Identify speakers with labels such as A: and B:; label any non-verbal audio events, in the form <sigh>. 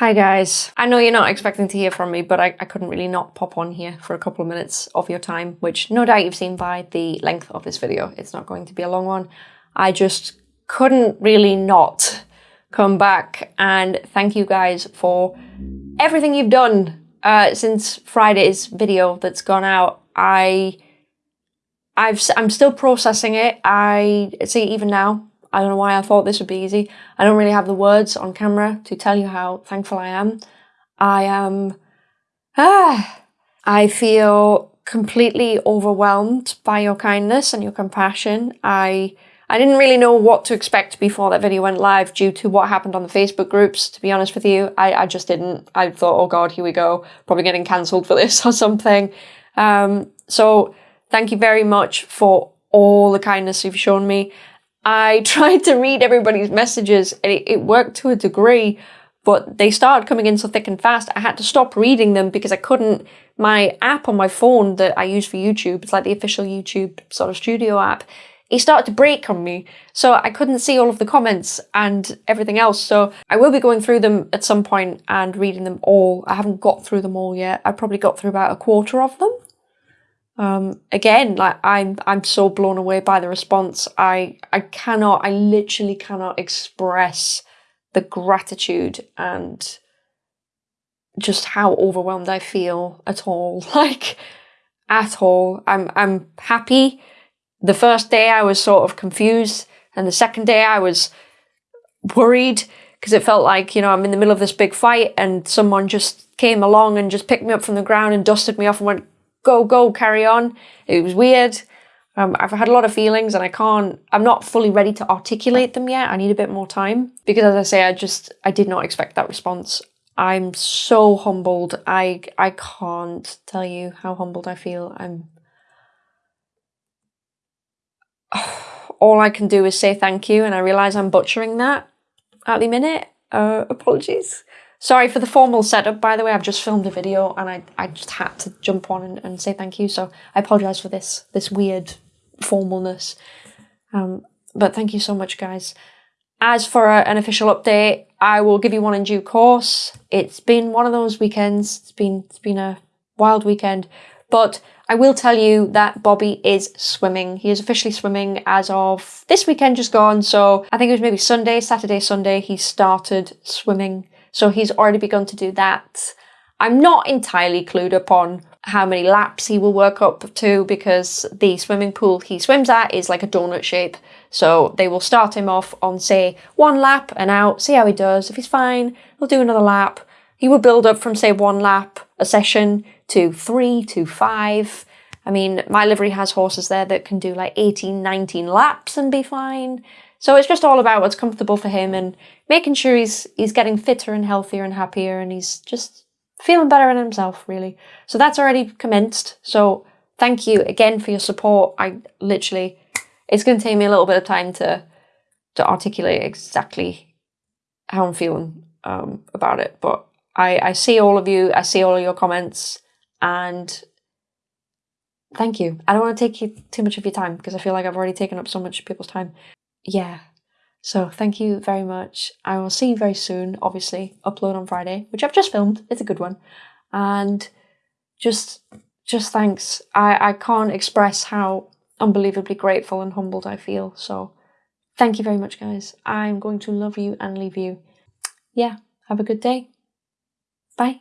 A: Hi guys. I know you're not expecting to hear from me, but I, I couldn't really not pop on here for a couple of minutes of your time, which no doubt you've seen by the length of this video. It's not going to be a long one. I just couldn't really not come back and thank you guys for everything you've done uh, since Friday's video that's gone out. I, I've, I'm still processing it. I see even now, I don't know why I thought this would be easy. I don't really have the words on camera to tell you how thankful I am. I am, ah, I feel completely overwhelmed by your kindness and your compassion. I, I didn't really know what to expect before that video went live due to what happened on the Facebook groups, to be honest with you. I, I just didn't. I thought, oh God, here we go. Probably getting cancelled for <laughs> this or something. Um, so thank you very much for all the kindness you've shown me. I <laughs> tried to read everybody's messages and it, it worked to a degree, but they started coming in so thick and fast. I had to stop reading them because I couldn't. My app on my phone that I use for YouTube, it's like the official YouTube sort of studio app, it started to break on me. So I couldn't see all of the comments and everything else. So I will be going through them at some point and reading them all. I haven't got through them all yet. I probably got through about a quarter of them. Um, again, like I'm, I'm so blown away by the response. I, I cannot, I literally cannot express the gratitude and just how overwhelmed I feel at all. <laughs> Like, at all. I'm, I'm happy. The first day I was sort of confused, and the second day I was worried because it felt like, you know, I'm in the middle of this big fight and someone just came along and just picked me up from the ground and dusted me off and went, go, go, carry on. It was weird. Um, I've had a lot of feelings and I can't, I'm not fully ready to articulate them yet. I need a bit more time because as I say, I just, I did not expect that response. I'm so humbled. I, I can't tell you how humbled I feel. I'm, <sighs> all I can do is say thank you and I realize I'm butchering that at the minute. Uh, apologies. Sorry for the formal setup, by the way. I've just filmed a video and I, I just had to jump on and, and say thank you. So I apologise for this this weird formalness. Um, but thank you so much, guys. As for a, an official update, I will give you one in due course. It's been one of those weekends. It's been it's been a wild weekend, but I will tell you that Bobby is swimming. He is officially swimming as of this weekend just gone. So I think it was maybe Sunday, Saturday, Sunday. He started swimming so he's already begun to do that. I'm not entirely clued up on how many laps he will work up to because the swimming pool he swims at is like a donut shape. So they will start him off on, say, one lap and out, see how he does. If he's fine, he'll do another lap. He will build up from, say, one lap a session to three to five. I mean, my livery has horses there that can do like 18, 19 laps and be fine. So it's just all about what's comfortable for him and making sure he's he's getting fitter and healthier and happier and he's just feeling better in himself, really. So that's already commenced. So thank you again for your support. I literally, it's going to take me a little bit of time to to articulate exactly how I'm feeling um, about it. But I, I see all of you. I see all of your comments and thank you. I don't want to take you too much of your time because I feel like I've already taken up so much of people's time yeah. So thank you very much. I will see you very soon, obviously, upload on Friday, which I've just filmed. It's a good one. And just just thanks. I, I can't express how unbelievably grateful and humbled I feel. So thank you very much, guys. I'm going to love you and leave you. Yeah, have a good day. Bye.